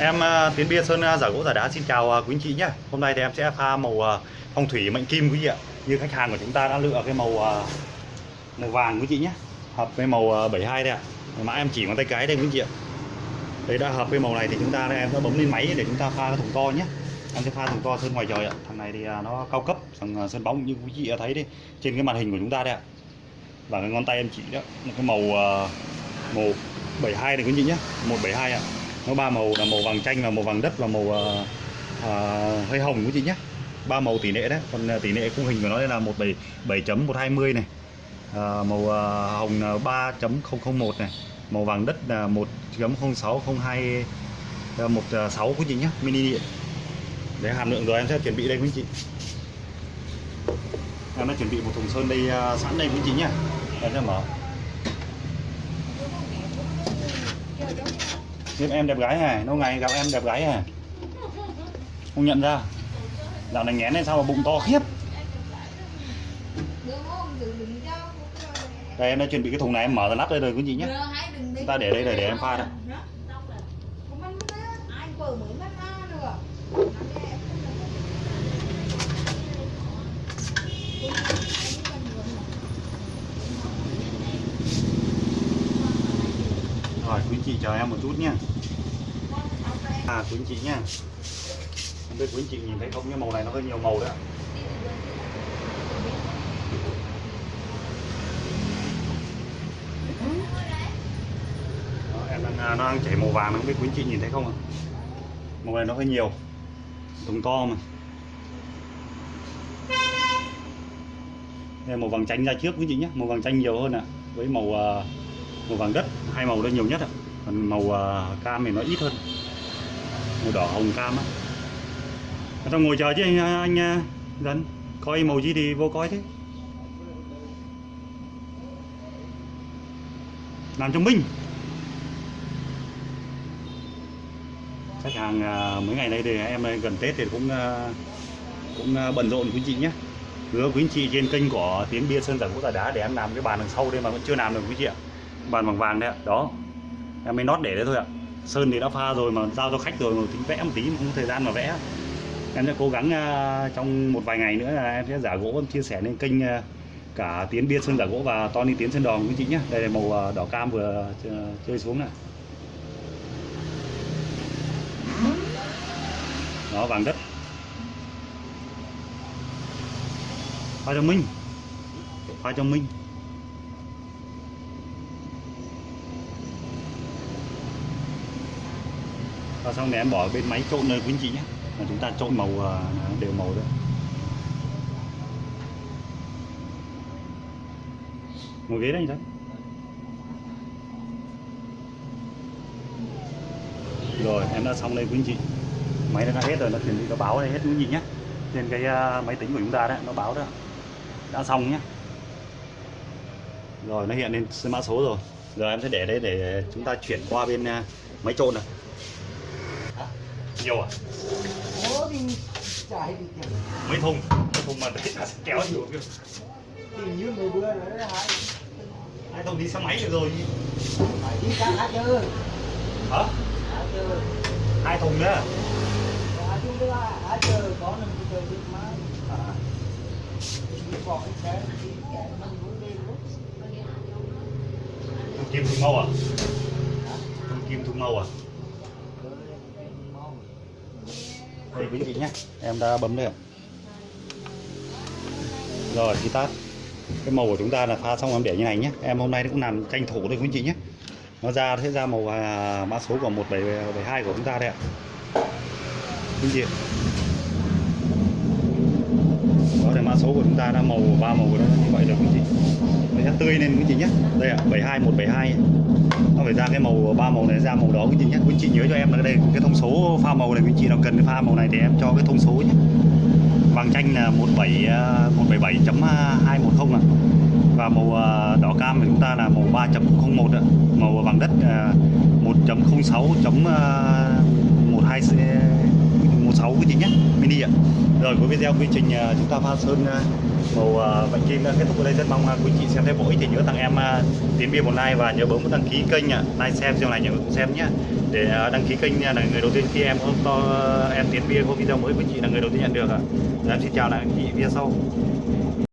Em ờ, Tiến Biên Sơn ờ, giả gỗ giả đá xin chào ờ, quý anh chị nhé Hôm nay thì em sẽ pha màu phong thủy mệnh kim quý vị ạ. Như khách hàng của chúng ta đã lựa cái màu màu vàng quý chị nhé Hợp với màu 72 đây ạ. Mã em chỉ ngón tay cái đây quý chị ạ. Đấy, đã hợp với màu này thì chúng ta em sẽ bấm lên máy để chúng ta pha cái thùng to nhé Em sẽ pha thùng to sơn ngoài trời ạ. Thằng này thì nó cao cấp, thằng sơn bóng như quý chị đã thấy đấy. Trên cái màn hình của chúng ta đây ạ. Và cái ngón tay em chỉ đó cái màu màu 72 này quý chị nhé 172 ạ nó ba màu là màu vàng chanh và màu vàng đất và màu uh, uh, hơi hồng của chị nhé ba màu tỷ lệ đấy còn ờ, tỷ lệ khung hình của nó đây là 17 7.120 này. À, màu à, hồng 3.001 này. Màu vàng đất là 1.0602 16 quý chị nhé mini điện. Để hàm lượng rồi em sẽ chuẩn bị đây quý chị. Em đã chuẩn bị một thùng sơn đây uh, sẵn đây quý chị nhé em sẽ mở. Tiếp em đẹp gái hả? Lâu ngày gặp em đẹp gái hả? Không nhận ra Dạo này nghén này sao mà bụng to khiếp Đây em đã chuẩn bị cái thùng này em mở ra lắp đây rồi quý vị nhé Chúng ta để đây để, để em pha đây Rồi quý chị chờ em một chút nhé À quý chị nhé Không biết quý chị nhìn thấy không nhưng màu này nó hơi nhiều màu đấy ạ. Em đang, à, nó đang chảy màu vàng không biết quý chị nhìn thấy không ạ? Màu này nó hơi nhiều Thùng to mà. Đây màu vàng chanh ra trước quý chị nhé Màu vàng chanh nhiều hơn ạ Với màu à, màu vàng đất hai màu đây nhiều nhất ạ còn màu uh, cam thì nó ít hơn. Màu đỏ hồng cam á. Tao ngồi chờ chứ anh anh à, dân. Coi màu gì thì vô coi thế. Làm cho minh khách hàng uh, mấy ngày nay thì em gần tết thì cũng uh, cũng bận rộn quý chị nhé hứa quý chị trên kênh của tiếng bia sơn giả gỗ giả đá để em làm cái bàn đằng sau đây mà vẫn chưa làm được quý chị ạ. Bàn bằng vàng đấy ạ. Đó em mới nót để đấy thôi ạ. Sơn thì đã pha rồi mà giao cho khách rồi mà tính vẽ một tí mà không có thời gian mà vẽ. Em sẽ cố gắng uh, trong một vài ngày nữa là em sẽ giả gỗ em chia sẻ lên kênh uh, cả tiến biên sơn giả gỗ và Tony tiến sơn đòn quý chị nhé đây là màu uh, đỏ cam vừa chơi xuống này. Đó vàng đất. Pha cho minh. Pha cho minh. Và xong này em bỏ bên máy trộn nơi quý anh chị nhé. Và chúng ta trộn màu à, đều màu đấy ngồi ghế đây sao rồi, em đã xong đây quý anh chị máy đã hết rồi, nó chuẩn bị, nó báo đây hết quý anh chị nhé. Trên cái à, máy tính của chúng ta đấy, nó báo đó. Đã xong nhé. Rồi, nó hiện lên mã số rồi. Giờ em sẽ để đây để chúng ta chuyển qua bên à, máy trộn này nhiều à? Ủa thì chạy đi chạy. Mấy thùng, mấy thùng mà đấy là kéo nhiều kia. Thì như người đưa nữa đó hai. Hai thùng đi xe máy được rồi. Phải đi cả hả chứ Hả? Hả chưa? Hai thùng nữa. Hả chưa đưa hả chứ Có nằm cái chơi biết má. À. Đi bỏ cái xe. Thùng kim thùng màu à? Thùng kim thùng màu à? Đây quý vị nhé. Em đã bấm đây rồi khi tắt cái màu của chúng ta là pha xong em để như này nhé. Em hôm nay cũng làm tranh thủ đây quý chị nhé. Nó ra sẽ ra màu à, mã số của 1772 của chúng ta đây ạ. Quý chị mã số của chúng ta đã màu ba màu đó như vậy được quý chị? Nó sẽ tươi lên quý chị nhé đây ạ 72 172 nó phải ra cái màu ba màu này ra màu đó quý chị nhé quý chị nhớ cho em là đây, cái thông số pha màu này quý chị nào cần cái pha màu này thì em cho cái thông số nhé vàng chanh là 17 177.210 à và màu à, đỏ cam của chúng ta là màu 3.01 ạ. Màu vàng đất à, 1.06.12 6 quý chị nhé mini ạ. Rồi cuối video quy trình à, chúng ta pha sơn à, màu à, vạch kim đã kết thúc ở đây. Rất mong quý chị xem thấy bổ ích thì nhớ tặng em à, tiến bia một like và nhớ bấm nút đăng ký kênh ạ. Like xem xem này nhớ xem nhé để đăng ký kênh là người đầu tiên khi em có to em tiến bia có video mới quý chị là người đầu tiên nhận được ạ. Em xin chào lại quý chị video sau.